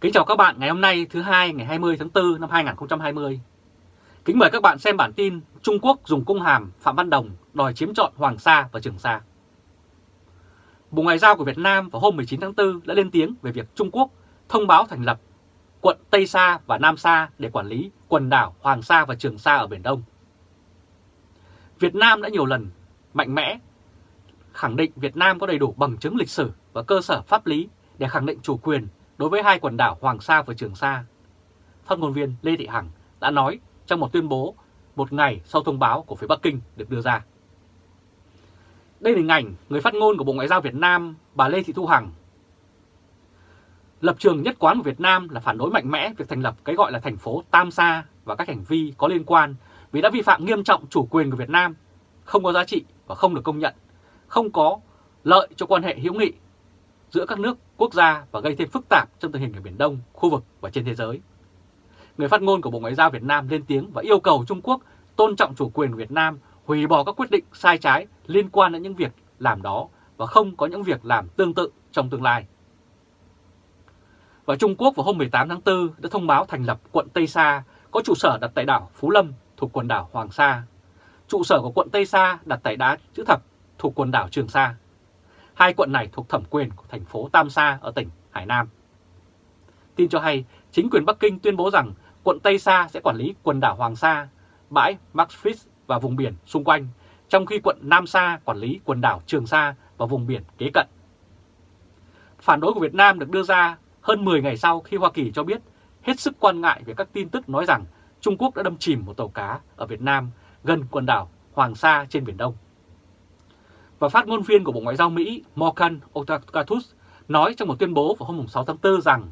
Kính chào các bạn ngày hôm nay, thứ hai, ngày 20 tháng 4 năm 2020. Kính mời các bạn xem bản tin Trung Quốc dùng cung hàm Phạm Văn Đồng đòi chiếm trọn Hoàng Sa và Trường Sa. Bộ Ngoại giao của Việt Nam vào hôm 19 tháng 4 đã lên tiếng về việc Trung Quốc thông báo thành lập quận Tây Sa và Nam Sa để quản lý quần đảo Hoàng Sa và Trường Sa ở Biển Đông. Việt Nam đã nhiều lần mạnh mẽ khẳng định Việt Nam có đầy đủ bằng chứng lịch sử và cơ sở pháp lý để khẳng định chủ quyền đối với hai quần đảo Hoàng Sa và Trường Sa. Phát ngôn viên Lê Thị Hằng đã nói trong một tuyên bố một ngày sau thông báo của phía Bắc Kinh được đưa ra. Đây là hình ảnh người phát ngôn của Bộ Ngoại giao Việt Nam bà Lê Thị Thu Hằng. Lập trường nhất quán của Việt Nam là phản đối mạnh mẽ việc thành lập cái gọi là thành phố Tam Sa và các hành vi có liên quan vì đã vi phạm nghiêm trọng chủ quyền của Việt Nam, không có giá trị và không được công nhận, không có lợi cho quan hệ hữu nghị giữa các nước, quốc gia và gây thêm phức tạp trong tình hình ở Biển Đông, khu vực và trên thế giới. Người phát ngôn của Bộ Ngoại giao Việt Nam lên tiếng và yêu cầu Trung Quốc tôn trọng chủ quyền Việt Nam, hủy bỏ các quyết định sai trái liên quan đến những việc làm đó và không có những việc làm tương tự trong tương lai. Và Trung Quốc vào hôm 18 tháng 4 đã thông báo thành lập quận Tây Sa có trụ sở đặt tại đảo Phú Lâm thuộc quần đảo Hoàng Sa. Trụ sở của quận Tây Sa đặt tại đá chữ thập thuộc quần đảo Trường Sa. Hai quận này thuộc thẩm quyền của thành phố Tam Sa ở tỉnh Hải Nam. Tin cho hay, chính quyền Bắc Kinh tuyên bố rằng quận Tây Sa sẽ quản lý quần đảo Hoàng Sa, bãi Max Fish và vùng biển xung quanh, trong khi quận Nam Sa quản lý quần đảo Trường Sa và vùng biển kế cận. Phản đối của Việt Nam được đưa ra hơn 10 ngày sau khi Hoa Kỳ cho biết hết sức quan ngại về các tin tức nói rằng Trung Quốc đã đâm chìm một tàu cá ở Việt Nam gần quần đảo Hoàng Sa trên Biển Đông. Và phát ngôn viên của Bộ Ngoại giao Mỹ Morgan Otatus nói trong một tuyên bố vào hôm 6 tháng 4 rằng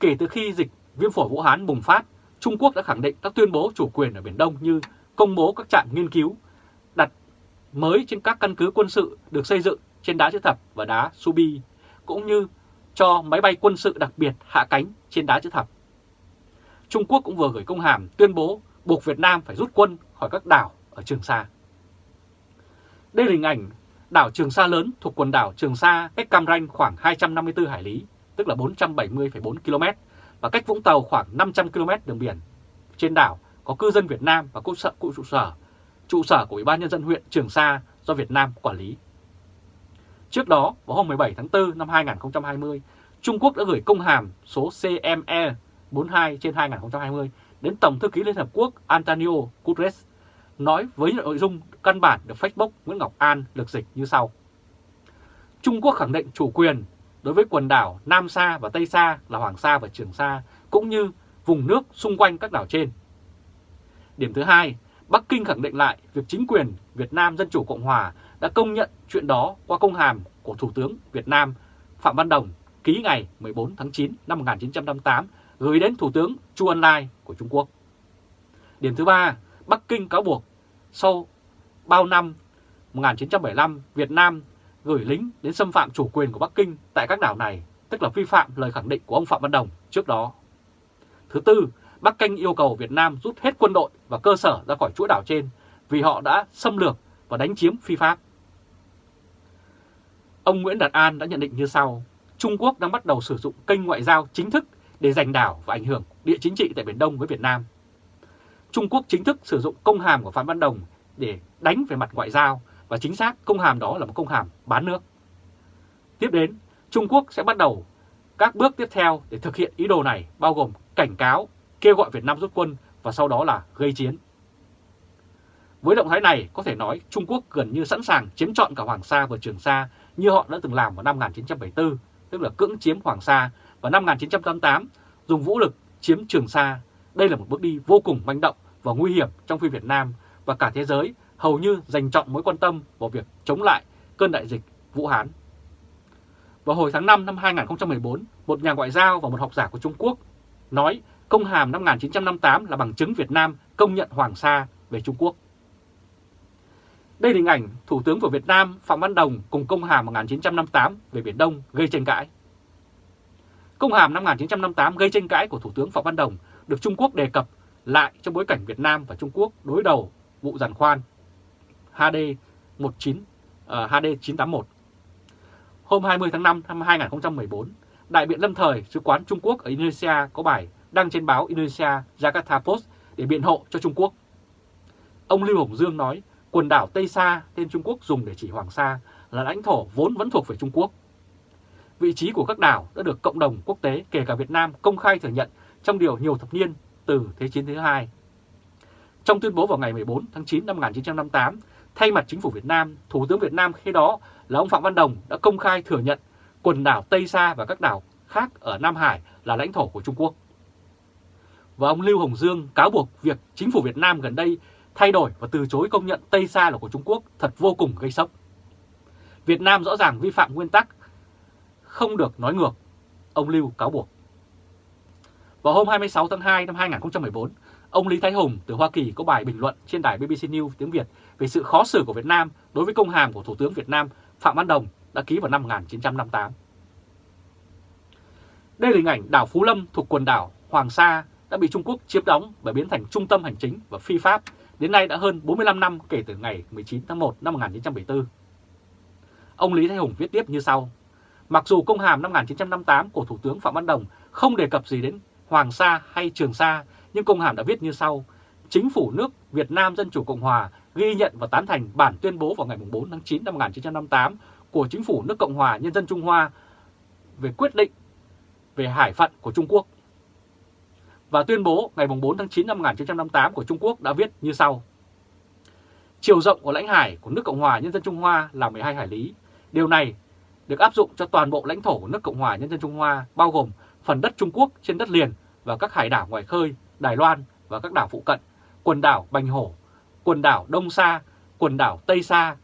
kể từ khi dịch viêm phổi Vũ Hán bùng phát, Trung Quốc đã khẳng định các tuyên bố chủ quyền ở Biển Đông như công bố các trạm nghiên cứu đặt mới trên các căn cứ quân sự được xây dựng trên đá chữ thập và đá Subi, cũng như cho máy bay quân sự đặc biệt hạ cánh trên đá chữ thập. Trung Quốc cũng vừa gửi công hàm tuyên bố buộc Việt Nam phải rút quân khỏi các đảo ở Trường Sa. Đây là hình ảnh đảo Trường Sa lớn thuộc quần đảo Trường Sa cách Cam Ranh khoảng 254 hải lý, tức là 470,4 km, và cách Vũng Tàu khoảng 500 km đường biển. Trên đảo có cư dân Việt Nam và cụ sở, cụ trụ sở, trụ sở của Ủy ban Nhân dân huyện Trường Sa do Việt Nam quản lý. Trước đó, vào hôm 17 tháng 4 năm 2020, Trung Quốc đã gửi công hàm số CME 42 trên 2020 đến Tổng thư ký Liên Hợp Quốc Antonio Guterres, nói với nội dung căn bản được Facebook Nguyễn Ngọc An được dịch như sau. Trung Quốc khẳng định chủ quyền đối với quần đảo Nam Sa và Tây Sa là Hoàng Sa và Trường Sa, cũng như vùng nước xung quanh các đảo trên. Điểm thứ hai, Bắc Kinh khẳng định lại việc chính quyền Việt Nam Dân Chủ Cộng Hòa đã công nhận chuyện đó qua công hàm của Thủ tướng Việt Nam Phạm Văn Đồng ký ngày 14 tháng 9 năm 1958 gửi đến Thủ tướng Chu Ân Lai của Trung Quốc. Điểm thứ ba, Bắc Kinh cáo buộc sau bao năm 1975 Việt Nam gửi lính đến xâm phạm chủ quyền của Bắc Kinh tại các đảo này, tức là vi phạm lời khẳng định của ông Phạm Văn Đồng trước đó. Thứ tư, Bắc Kinh yêu cầu Việt Nam rút hết quân đội và cơ sở ra khỏi chuỗi đảo trên vì họ đã xâm lược và đánh chiếm phi pháp. Ông Nguyễn Đạt An đã nhận định như sau, Trung Quốc đang bắt đầu sử dụng kênh ngoại giao chính thức để giành đảo và ảnh hưởng địa chính trị tại Biển Đông với Việt Nam. Trung Quốc chính thức sử dụng công hàm của Phạm Văn Đồng để đánh về mặt ngoại giao và chính xác công hàm đó là một công hàm bán nước. Tiếp đến, Trung Quốc sẽ bắt đầu các bước tiếp theo để thực hiện ý đồ này bao gồm cảnh cáo, kêu gọi Việt Nam rút quân và sau đó là gây chiến. Với động thái này, có thể nói Trung Quốc gần như sẵn sàng chiếm trọn cả Hoàng Sa và Trường Sa như họ đã từng làm vào năm 1974, tức là cưỡng chiếm Hoàng Sa, và năm 1988 dùng vũ lực chiếm Trường Sa. Đây là một bước đi vô cùng manh động và nguy hiểm trong phi Việt Nam và cả thế giới hầu như dành trọng mối quan tâm vào việc chống lại cơn đại dịch Vũ Hán. Vào hồi tháng 5 năm 2014, một nhà ngoại giao và một học giả của Trung Quốc nói công hàm năm 1958 là bằng chứng Việt Nam công nhận Hoàng Sa về Trung Quốc. Đây là hình ảnh Thủ tướng của Việt Nam Phạm Văn Đồng cùng công hàm 1958 về Biển Đông gây tranh cãi. Công hàm năm 1958 gây tranh cãi của Thủ tướng Phạm Văn Đồng được Trung Quốc đề cập lại trong bối cảnh Việt Nam và Trung Quốc đối đầu vụ giàn khoan HD 19 uh, HD 981. Hôm 20 tháng 5 năm 2014, Đại biện lâm thời sứ quán Trung Quốc ở Indonesia có bài đăng trên báo Indonesia Jakarta Post để biện hộ cho Trung Quốc. Ông Lưu Hồng Dương nói quần đảo Tây Sa tên Trung Quốc dùng để chỉ Hoàng Sa là lãnh thổ vốn vẫn thuộc về Trung Quốc. Vị trí của các đảo đã được cộng đồng quốc tế kể cả Việt Nam công khai thừa nhận trong điều nhiều thập niên từ Thế chiến thứ hai. Trong tuyên bố vào ngày 14 tháng 9 năm 1958, thay mặt chính phủ Việt Nam, Thủ tướng Việt Nam khi đó là ông Phạm Văn Đồng đã công khai thừa nhận quần đảo Tây Sa và các đảo khác ở Nam Hải là lãnh thổ của Trung Quốc. Và ông Lưu Hồng Dương cáo buộc việc chính phủ Việt Nam gần đây thay đổi và từ chối công nhận Tây Sa là của Trung Quốc thật vô cùng gây sốc. Việt Nam rõ ràng vi phạm nguyên tắc không được nói ngược, ông Lưu cáo buộc. Vào hôm 26 tháng 2 năm 2014, ông Lý Thái Hùng từ Hoa Kỳ có bài bình luận trên đài BBC News tiếng Việt về sự khó xử của Việt Nam đối với công hàm của Thủ tướng Việt Nam Phạm Văn Đồng đã ký vào năm 1958. Đây là hình ảnh đảo Phú Lâm thuộc quần đảo Hoàng Sa đã bị Trung Quốc chiếm đóng và biến thành trung tâm hành chính và phi pháp đến nay đã hơn 45 năm kể từ ngày 19 tháng 1 năm 1974. Ông Lý Thái Hùng viết tiếp như sau. Mặc dù công hàm năm 1958 của Thủ tướng Phạm Văn Đồng không đề cập gì đến Hoàng Sa hay Trường Sa, nhưng công hàm đã viết như sau. Chính phủ nước Việt Nam Dân Chủ Cộng Hòa ghi nhận và tán thành bản tuyên bố vào ngày 4 tháng 9 năm 1958 của Chính phủ nước Cộng Hòa Nhân dân Trung Hoa về quyết định về hải phận của Trung Quốc. Và tuyên bố ngày 4 tháng 9 năm 1958 của Trung Quốc đã viết như sau. Chiều rộng của lãnh hải của nước Cộng Hòa Nhân dân Trung Hoa là 12 hải lý. Điều này được áp dụng cho toàn bộ lãnh thổ của nước Cộng Hòa Nhân dân Trung Hoa, bao gồm phần đất Trung Quốc trên đất liền và các hải đảo ngoài khơi, Đài Loan và các đảo phụ cận, quần đảo Bành Hổ, quần đảo Đông Sa, quần đảo Tây Sa,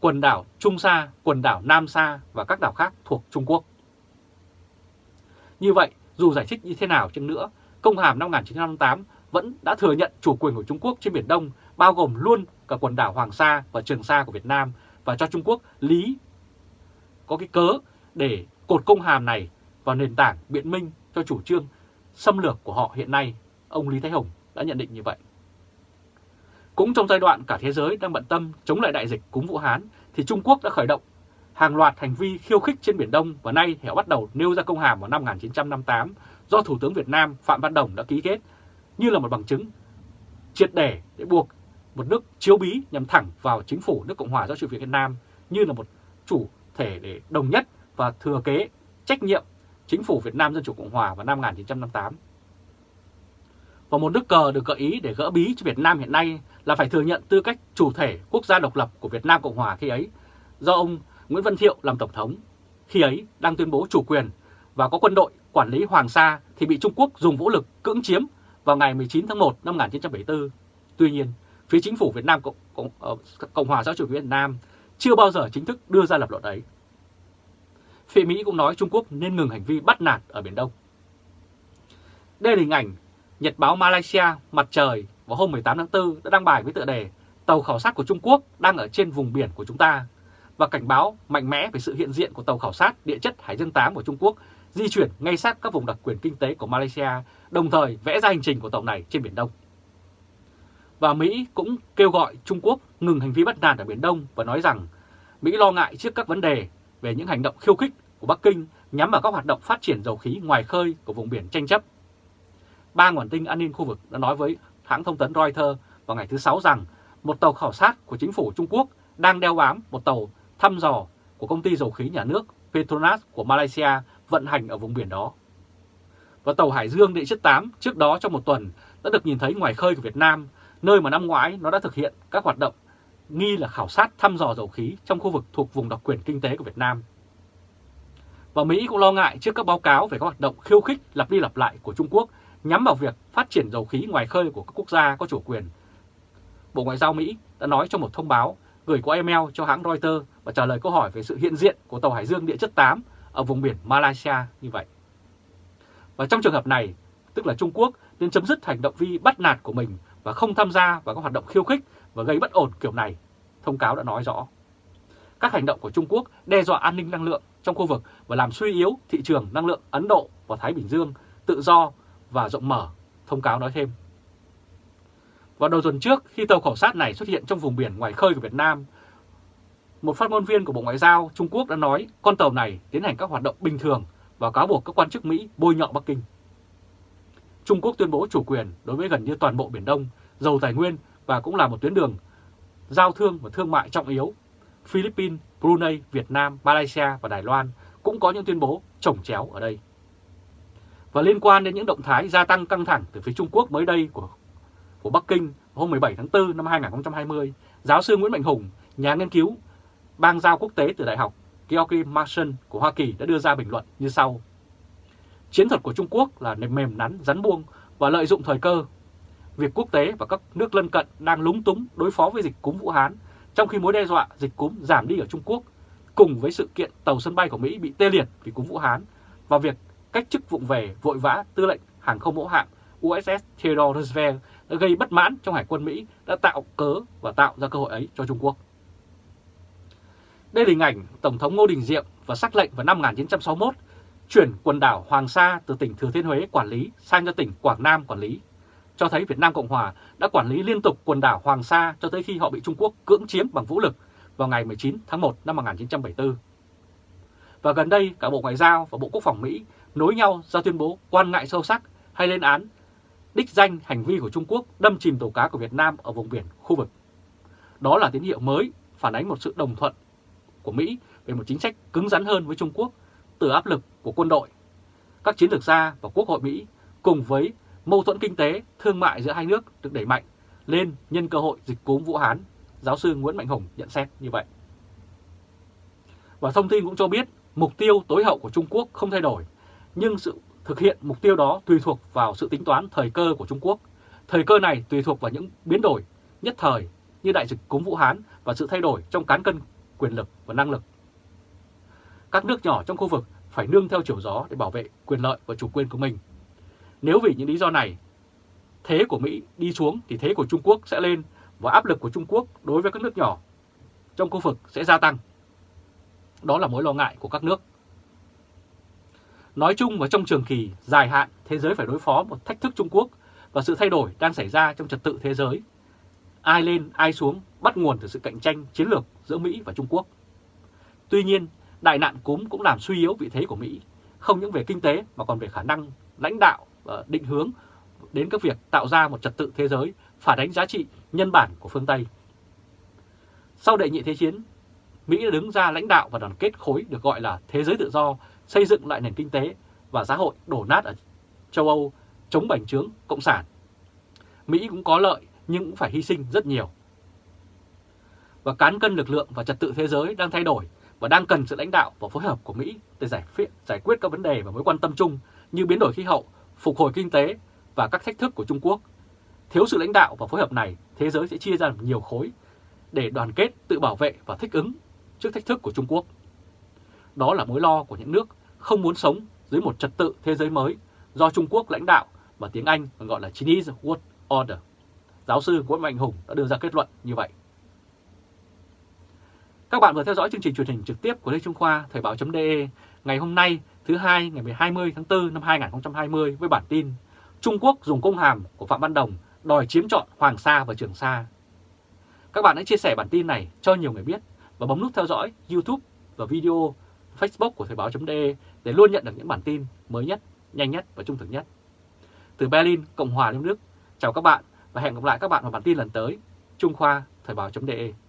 quần đảo Trung Sa, quần đảo Nam Sa và các đảo khác thuộc Trung Quốc. Như vậy, dù giải thích như thế nào chăng nữa, công hàm năm 1958 vẫn đã thừa nhận chủ quyền của Trung Quốc trên Biển Đông, bao gồm luôn cả quần đảo Hoàng Sa và Trường Sa của Việt Nam và cho Trung Quốc lý có cái cớ để cột công hàm này vào nền tảng biện minh cho chủ trương xâm lược của họ hiện nay, ông Lý Thái Hồng đã nhận định như vậy. Cũng trong giai đoạn cả thế giới đang bận tâm chống lại đại dịch cúm Vũ Hán, thì Trung Quốc đã khởi động hàng loạt hành vi khiêu khích trên Biển Đông và nay họ bắt đầu nêu ra công hàm vào năm 1958 do Thủ tướng Việt Nam Phạm Văn Đồng đã ký kết như là một bằng chứng triệt để để buộc một nước chiếu bí nhằm thẳng vào chính phủ nước Cộng hòa do chủ Việt Nam như là một chủ thể để đồng nhất và thừa kế trách nhiệm chính phủ Việt Nam Dân Chủ Cộng Hòa vào năm 1958. Và một nước cờ được gợi ý để gỡ bí cho Việt Nam hiện nay là phải thừa nhận tư cách chủ thể quốc gia độc lập của Việt Nam Cộng Hòa khi ấy, do ông Nguyễn Văn Thiệu làm Tổng thống. Khi ấy đang tuyên bố chủ quyền và có quân đội quản lý Hoàng Sa thì bị Trung Quốc dùng vũ lực cưỡng chiếm vào ngày 19 tháng 1 năm 1974. Tuy nhiên, phía chính phủ Việt Nam Cộng, Cộng, ờ, Cộng hòa xã chủ Việt Nam chưa bao giờ chính thức đưa ra lập luận ấy. Phía Mỹ cũng nói Trung Quốc nên ngừng hành vi bắt nạt ở Biển Đông. Đây là hình ảnh Nhật báo Malaysia Mặt Trời vào hôm 18 tháng 4 đã đăng bài với tựa đề Tàu khảo sát của Trung Quốc đang ở trên vùng biển của chúng ta và cảnh báo mạnh mẽ về sự hiện diện của tàu khảo sát địa chất Hải Dương 8 của Trung Quốc di chuyển ngay sát các vùng đặc quyền kinh tế của Malaysia, đồng thời vẽ ra hành trình của tàu này trên Biển Đông. Và Mỹ cũng kêu gọi Trung Quốc ngừng hành vi bắt nạt ở Biển Đông và nói rằng Mỹ lo ngại trước các vấn đề về những hành động khiêu khích của Bắc Kinh nhắm vào các hoạt động phát triển dầu khí ngoài khơi của vùng biển tranh chấp. Ba nguồn tin an ninh khu vực đã nói với hãng thông tấn Reuters vào ngày thứ Sáu rằng một tàu khảo sát của chính phủ Trung Quốc đang đeo bám một tàu thăm dò của công ty dầu khí nhà nước Petronas của Malaysia vận hành ở vùng biển đó. Và tàu Hải Dương địa chất 8 trước đó trong một tuần đã được nhìn thấy ngoài khơi của Việt Nam, nơi mà năm ngoái nó đã thực hiện các hoạt động nghi là khảo sát thăm dò dầu khí trong khu vực thuộc vùng đặc quyền kinh tế của Việt Nam. Và Mỹ cũng lo ngại trước các báo cáo về các hoạt động khiêu khích lặp đi lặp lại của Trung Quốc nhắm vào việc phát triển dầu khí ngoài khơi của các quốc gia có chủ quyền. Bộ Ngoại giao Mỹ đã nói trong một thông báo gửi qua email cho hãng Reuters và trả lời câu hỏi về sự hiện diện của tàu Hải Dương địa chất 8 ở vùng biển Malaysia như vậy. Và trong trường hợp này, tức là Trung Quốc nên chấm dứt hành động vi bắt nạt của mình và không tham gia vào các hoạt động khiêu khích và gây bất ổn kiểu này, thông cáo đã nói rõ. Các hành động của Trung Quốc đe dọa an ninh năng lượng trong khu vực và làm suy yếu thị trường năng lượng Ấn Độ và Thái Bình Dương tự do và rộng mở, thông cáo nói thêm. Vào đầu tuần trước, khi tàu khảo sát này xuất hiện trong vùng biển ngoài khơi của Việt Nam, một phát ngôn viên của Bộ Ngoại giao Trung Quốc đã nói con tàu này tiến hành các hoạt động bình thường và cáo buộc các quan chức Mỹ bôi nhọ Bắc Kinh. Trung Quốc tuyên bố chủ quyền đối với gần như toàn bộ Biển Đông, dầu tài nguyên và cũng là một tuyến đường giao thương và thương mại trọng yếu. Philippines, Brunei, Việt Nam, Malaysia và Đài Loan cũng có những tuyên bố trồng chéo ở đây. Và liên quan đến những động thái gia tăng căng thẳng từ phía Trung Quốc mới đây của, của Bắc Kinh hôm 17 tháng 4 năm 2020, giáo sư Nguyễn Mạnh Hùng, nhà nghiên cứu bang giao quốc tế từ Đại học George Mason của Hoa Kỳ đã đưa ra bình luận như sau. Chiến thuật của Trung Quốc là nềm mềm nắn, rắn buông và lợi dụng thời cơ. Việc quốc tế và các nước lân cận đang lúng túng đối phó với dịch cúm Vũ Hán, trong khi mối đe dọa dịch cúm giảm đi ở Trung Quốc, cùng với sự kiện tàu sân bay của Mỹ bị tê liệt vì cúm Vũ Hán và việc cách chức vụng về vội vã tư lệnh hàng không mẫu hạm USS Theodore Roosevelt đã gây bất mãn trong Hải quân Mỹ đã tạo cớ và tạo ra cơ hội ấy cho Trung Quốc. Đây là hình ảnh Tổng thống Ngô Đình Diệm và sắc lệnh vào năm 1961 chuyển quần đảo Hoàng Sa từ tỉnh Thừa Thiên Huế quản lý sang cho tỉnh Quảng Nam quản lý, cho thấy Việt Nam Cộng Hòa đã quản lý liên tục quần đảo Hoàng Sa cho tới khi họ bị Trung Quốc cưỡng chiếm bằng vũ lực vào ngày 19 tháng 1 năm 1974. Và gần đây cả Bộ Ngoại giao và Bộ Quốc phòng Mỹ nối nhau ra tuyên bố quan ngại sâu sắc hay lên án đích danh hành vi của Trung Quốc đâm chìm tàu cá của Việt Nam ở vùng biển khu vực. Đó là tín hiệu mới phản ánh một sự đồng thuận của Mỹ về một chính sách cứng rắn hơn với Trung Quốc từ áp lực của quân đội, các chiến lược gia và Quốc hội Mỹ cùng với mâu thuẫn kinh tế, thương mại giữa hai nước được đẩy mạnh lên nhân cơ hội dịch cúm Vũ Hán, giáo sư Nguyễn Mạnh Hùng nhận xét như vậy. Và thông tin cũng cho biết mục tiêu tối hậu của Trung Quốc không thay đổi, nhưng sự thực hiện mục tiêu đó tùy thuộc vào sự tính toán thời cơ của Trung Quốc. Thời cơ này tùy thuộc vào những biến đổi nhất thời như đại dịch cúm Vũ Hán và sự thay đổi trong cán cân quyền lực và năng lực. Các nước nhỏ trong khu vực phải nương theo chiều gió để bảo vệ quyền lợi và chủ quyền của mình. Nếu vì những lý do này, thế của Mỹ đi xuống thì thế của Trung Quốc sẽ lên và áp lực của Trung Quốc đối với các nước nhỏ trong khu vực sẽ gia tăng. Đó là mối lo ngại của các nước. Nói chung và trong trường kỳ dài hạn, thế giới phải đối phó một thách thức Trung Quốc và sự thay đổi đang xảy ra trong trật tự thế giới. Ai lên, ai xuống bắt nguồn từ sự cạnh tranh chiến lược giữa Mỹ và Trung Quốc. Tuy nhiên, đại nạn cúm cũng làm suy yếu vị thế của Mỹ, không những về kinh tế mà còn về khả năng lãnh đạo Ờ, định hướng đến các việc tạo ra một trật tự thế giới phản ánh giá trị nhân bản của phương Tây. Sau đệ nhị thế chiến, Mỹ đã đứng ra lãnh đạo và đoàn kết khối được gọi là thế giới tự do, xây dựng lại nền kinh tế và xã hội đổ nát ở châu Âu chống bành trướng cộng sản. Mỹ cũng có lợi nhưng cũng phải hy sinh rất nhiều. Và cán cân lực lượng và trật tự thế giới đang thay đổi và đang cần sự lãnh đạo và phối hợp của Mỹ để giải, giải quyết các vấn đề và mối quan tâm chung như biến đổi khí hậu, phục hồi kinh tế và các thách thức của Trung Quốc. Thiếu sự lãnh đạo và phối hợp này, thế giới sẽ chia ra nhiều khối để đoàn kết, tự bảo vệ và thích ứng trước thách thức của Trung Quốc. Đó là mối lo của những nước không muốn sống dưới một trật tự thế giới mới do Trung Quốc lãnh đạo và tiếng Anh gọi là Chinese World Order. Giáo sư Nguyễn Mạnh Hùng đã đưa ra kết luận như vậy. Các bạn vừa theo dõi chương trình truyền hình trực tiếp của Lê Trung Khoa Thời báo.de ngày hôm nay thứ hai ngày 20 tháng 4 năm 2020 với bản tin Trung Quốc dùng công hàm của Phạm Văn Đồng đòi chiếm trọn Hoàng Sa và Trường Sa. Các bạn hãy chia sẻ bản tin này cho nhiều người biết và bấm nút theo dõi YouTube và video Facebook của Thời báo.de để luôn nhận được những bản tin mới nhất, nhanh nhất và trung thực nhất. Từ Berlin, Cộng hòa Liên Đức, chào các bạn và hẹn gặp lại các bạn vào bản tin lần tới. Trung Khoa Thời báo.de